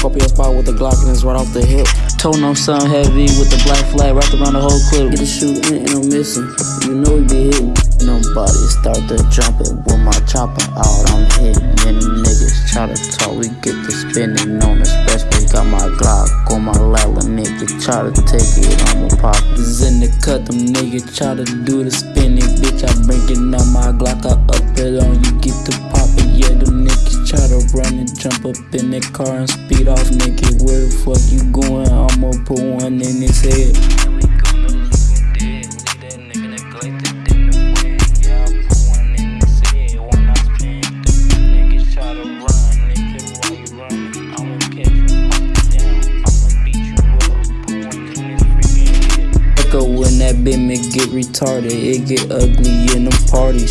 Walk up your spot with the Glock and it's right off the hip. Told him something heavy with the black flag wrapped around the whole clip. Get a shooting and I'm missing. You know we be hitting. Nobody start to jumping with my chopper out. I'm hitting. Many niggas try to talk. We get the spinning on the expressway. Got my Glock on my lap. A nigga try to take it. I'm a pop. in the cut. Them niggas try to do the spinning. Bitch, I bring it on my Glock. I up it on you. Get the niggas run and jump up in that car and speed off. Nigga, where the fuck you going? I'ma put one in his head. when that bitch get retarded, it get ugly in the party.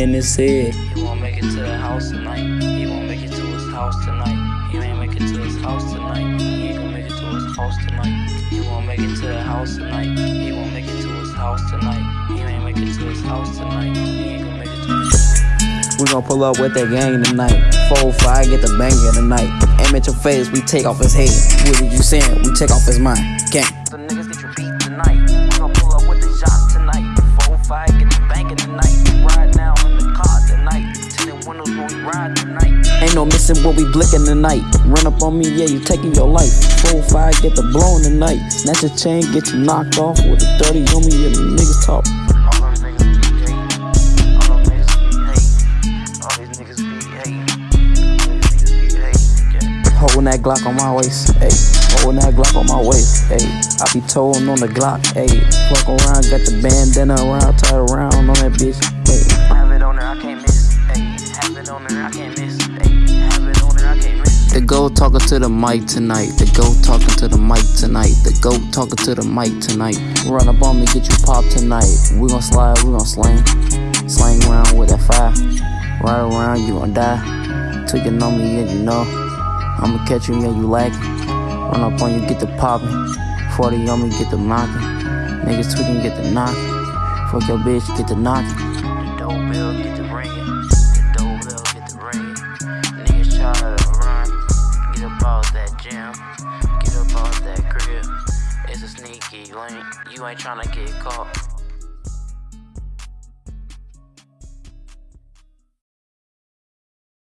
In his head. He won't make it to the house tonight. He won't make it to his house tonight. He ain't make it to his house tonight. He ain't gonna make it to his house tonight. He won't make it to the house tonight. He won't make it to his house tonight. He ain't make it to his house tonight. He ain't gonna make it to his We gon' pull up with that gang tonight. Four, five, get the banger tonight. Aim at your face, we take off his head. What did you saying? We take off his mind. Gang. No what we blicking tonight. Run up on me, yeah, you taking your life. Four, five, get the blowing tonight. Snatch a chain, get you knocked off with a 30 on me, yeah, the niggas talk. Holding that Glock on my waist, ayy. Holding that Glock on my waist, ayy. I be towing on the Glock, ayy. Fuck around, got the bandana around, tied around on that bitch, goat talking to the mic tonight. The goat talking to the mic tonight. The goat talking to the mic tonight. Run up on me, get you popped tonight. We gon' slide, we gon' slang. Slang around with that fire. Ride around, you gon' die. Till you know me, yeah, you know. I'ma catch you, yeah, you lagging. Run up on you, get the popping. 40 on me, get the knocking. Niggas tweaking, get the knocking. Fuck your bitch, get the knocking. Gym. Get up out that crib. It's a sneaky link. You ain't tryna get caught.